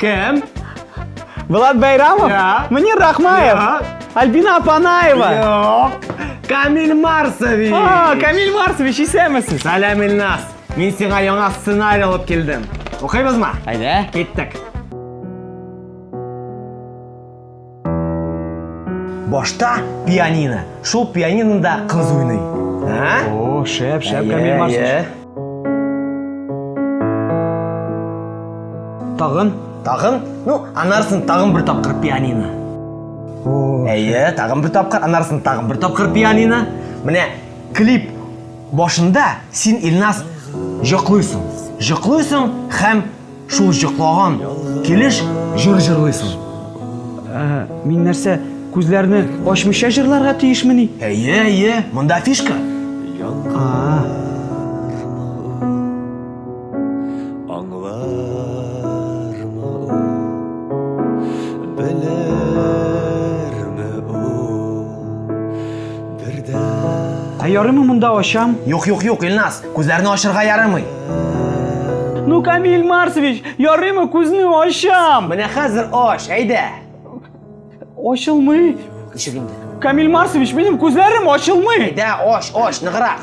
Кім? Влад Байрамов? Я. Мунир Рахмаев? Я. Альбина Апанаева? Жоқ. Камил Марсович. А, Камиль Марсович, исәмісіз? Сәлем Илнас. Мен сиңа яңа сценарий алып келдім. Оқимызма? Айда. Кеттік. Башта пианино. Шул пианинода қыз ойнай. А? О, шәп, шәп, Камиль Марсович. Тағын? Тағын? Ну, анарсын тағын бір тапқыр пианино. Әйе, тағын бір тапқыр, анарсын тағын бір тапқыр пианино. Міне, клип башында сен Илнас жоқлайсың. Жоқлайсың һәм шул жоқлаған келеш жыр жырлайсың. Ә, Мин нәрсә, күзләрне ачмыйча җырларга тиешмени? Әйе, әйе, монда фишка. Ярыймы монда ачам? Юк, юк, юк, Илнас, күзләрне ачырга ярамый. Ну, Камиль Марсович, күзне ачам? Менә хәзер аш, әйдә. Ачылмый. Ишек инде. Камиль Марсович, минем күзләрем ачылмый. Әйдә, аш, аш, ныграк.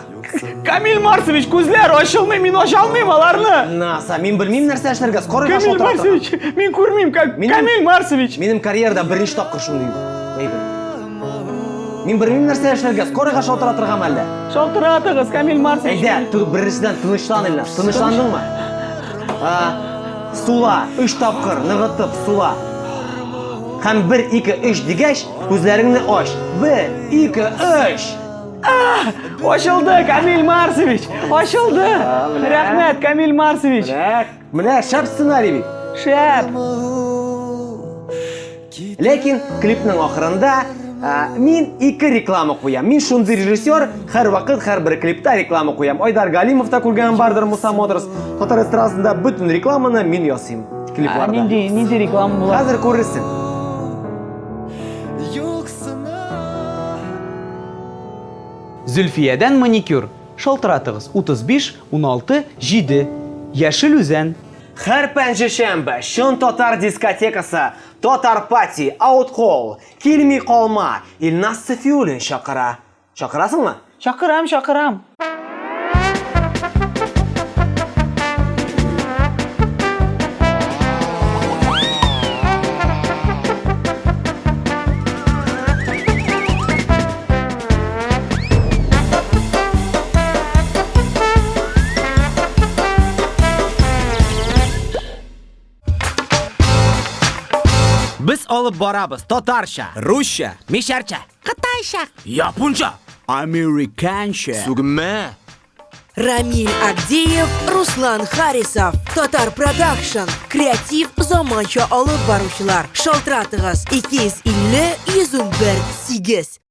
Камиль Марсович, күзләр ачылмый, мин ача алмыйм аларны. Наса, мин белмим нәрсә эшләргә, скорый Камиль Марсович, Ка- Минем- Камиль Марсович. Карьерада беренче тапкыр Мин белмим нәрсә эшләргә, скорыйга шалтыра торган әллә. Шалтыратыгыз, Камиль Марсович. Әйдә, ту беренчедән тынычлан Илнас. Тынычландыңмы? А, сула, үч тапкыр ныгытып сула. Һәм 1 2 3 дигәч, күзләреңне ач. 1 2 3. Ачылды, Камиль Марсович. Ачылды. менә. Рәхмәт, Камиль Марсович. Менә, менә шәп сценарий бит. Шәп. Ләкин клипның ахырында а, мин ике реклама куям. Мин шундый режиссер, һәр вакыт һәр бер клипта реклама куям. Айдар Галимов та күргән бардыр Муса Моторс. Татар эстрадасында бөтен рекламаны мин ясыйм Ә, клипларда. Нинди, нинди реклама? Хәзер күрерсең. юксына Зөлфиядән маникюр. Шалтыратыгыз 35 16 7. Яшел үзән. Һәр пәнҗешәмбе Шын татар дискотекасы, татар пати, ауткол, килми калма, Илнас Сафиуллин чакыра. Чакырасыңмы? Чакырам, чакырам. Biz olib boramiz татарча, русча, мишарча, кытайча, японча, Американча. сугме. Рамиль Агдеев, Руслан Харисов, Татар Продакшн, креатив заманча алып баручылар. Шалтыратыгыз 250 101 8.